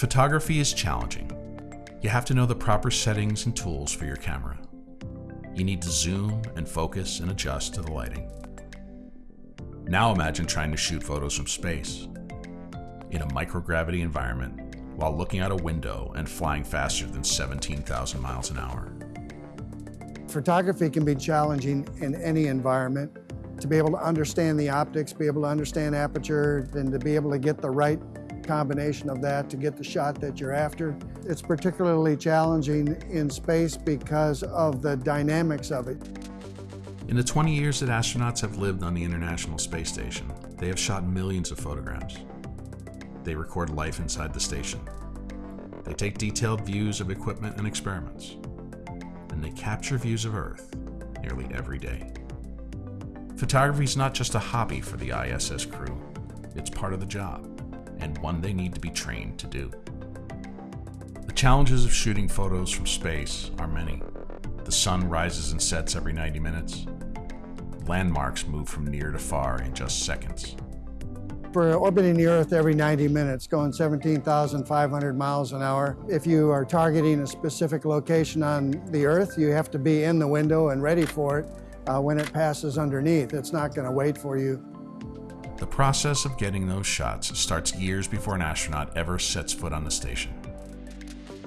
Photography is challenging. You have to know the proper settings and tools for your camera. You need to zoom and focus and adjust to the lighting. Now imagine trying to shoot photos from space in a microgravity environment while looking out a window and flying faster than 17,000 miles an hour. Photography can be challenging in any environment. To be able to understand the optics, be able to understand aperture, and to be able to get the right combination of that to get the shot that you're after. It's particularly challenging in space because of the dynamics of it. In the 20 years that astronauts have lived on the International Space Station, they have shot millions of photographs. They record life inside the station. They take detailed views of equipment and experiments. And they capture views of Earth nearly every day. Photography is not just a hobby for the ISS crew, it's part of the job, and one they need to be trained to do. The challenges of shooting photos from space are many. The sun rises and sets every 90 minutes. Landmarks move from near to far in just seconds. For orbiting the Earth every 90 minutes, going 17,500 miles an hour, if you are targeting a specific location on the Earth, you have to be in the window and ready for it uh, when it passes underneath. It's not going to wait for you. The process of getting those shots starts years before an astronaut ever sets foot on the station.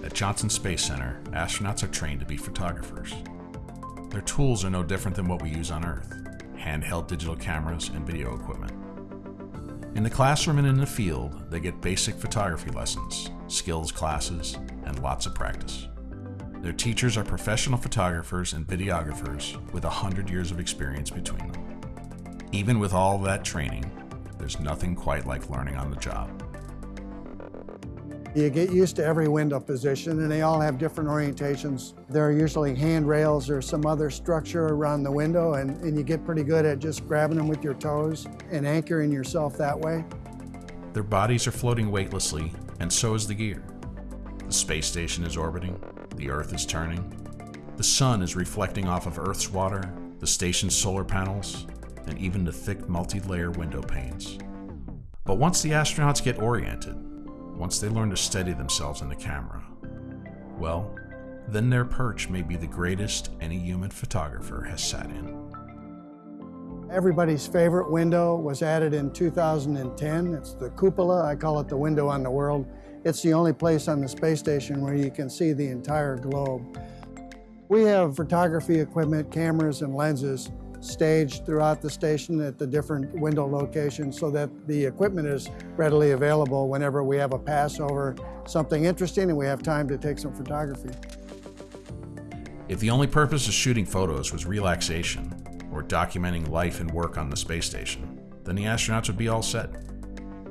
At Johnson Space Center, astronauts are trained to be photographers. Their tools are no different than what we use on Earth handheld digital cameras and video equipment. In the classroom and in the field, they get basic photography lessons, skills classes, and lots of practice. Their teachers are professional photographers and videographers with 100 years of experience between them. Even with all that training, there's nothing quite like learning on the job. You get used to every window position and they all have different orientations. There are usually handrails or some other structure around the window and, and you get pretty good at just grabbing them with your toes and anchoring yourself that way. Their bodies are floating weightlessly and so is the gear. The space station is orbiting, the Earth is turning. The sun is reflecting off of Earth's water, the station's solar panels, and even the thick multi-layer window panes. But once the astronauts get oriented, once they learn to steady themselves in the camera, well, then their perch may be the greatest any human photographer has sat in. Everybody's favorite window was added in 2010. It's the cupola. I call it the window on the world. It's the only place on the space station where you can see the entire globe. We have photography equipment, cameras, and lenses staged throughout the station at the different window locations so that the equipment is readily available whenever we have a pass over something interesting and we have time to take some photography. If the only purpose of shooting photos was relaxation or documenting life and work on the space station, then the astronauts would be all set.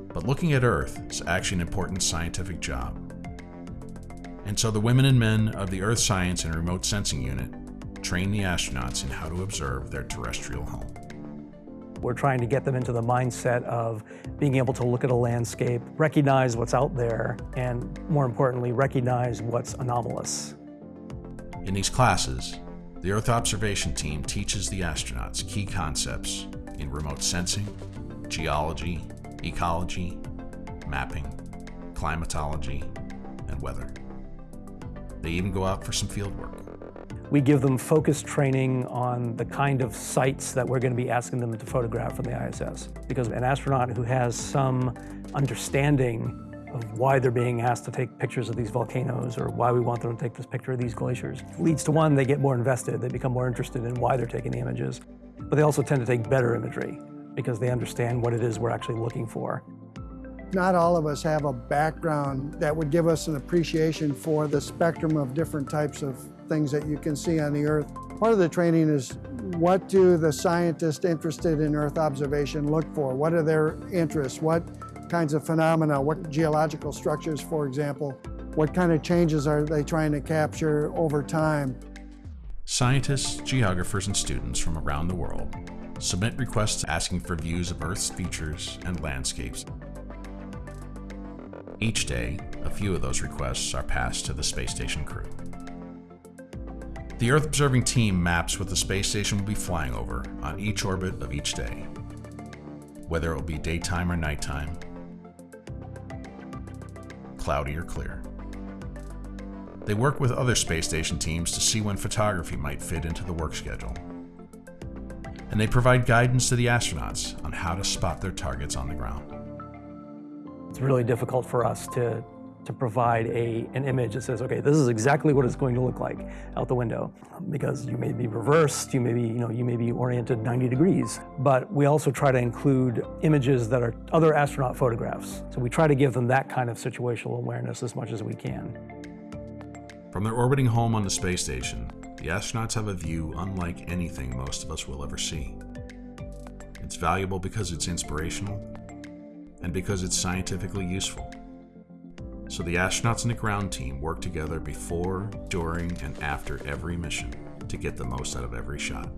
But looking at Earth is actually an important scientific job. And so the women and men of the Earth Science and Remote Sensing Unit train the astronauts in how to observe their terrestrial home. We're trying to get them into the mindset of being able to look at a landscape, recognize what's out there, and more importantly, recognize what's anomalous. In these classes, the Earth Observation Team teaches the astronauts key concepts in remote sensing, geology, ecology, mapping, climatology, and weather. They even go out for some field work. We give them focused training on the kind of sites that we're going to be asking them to photograph from the ISS. Because an astronaut who has some understanding of why they're being asked to take pictures of these volcanoes or why we want them to take this picture of these glaciers leads to one, they get more invested, they become more interested in why they're taking the images. But they also tend to take better imagery because they understand what it is we're actually looking for. Not all of us have a background that would give us an appreciation for the spectrum of different types of things that you can see on the Earth. Part of the training is what do the scientists interested in Earth observation look for? What are their interests? What kinds of phenomena? What geological structures, for example? What kind of changes are they trying to capture over time? Scientists, geographers, and students from around the world submit requests asking for views of Earth's features and landscapes. Each day, a few of those requests are passed to the space station crew. The Earth observing team maps what the space station will be flying over on each orbit of each day, whether it will be daytime or nighttime, cloudy or clear. They work with other space station teams to see when photography might fit into the work schedule. And they provide guidance to the astronauts on how to spot their targets on the ground. It's really difficult for us to, to provide a, an image that says, okay, this is exactly what it's going to look like out the window. Because you may be reversed, you may be, you know, you may be oriented 90 degrees. But we also try to include images that are other astronaut photographs. So we try to give them that kind of situational awareness as much as we can. From their orbiting home on the space station, the astronauts have a view unlike anything most of us will ever see. It's valuable because it's inspirational and because it's scientifically useful. So the astronauts and the ground team work together before, during, and after every mission to get the most out of every shot.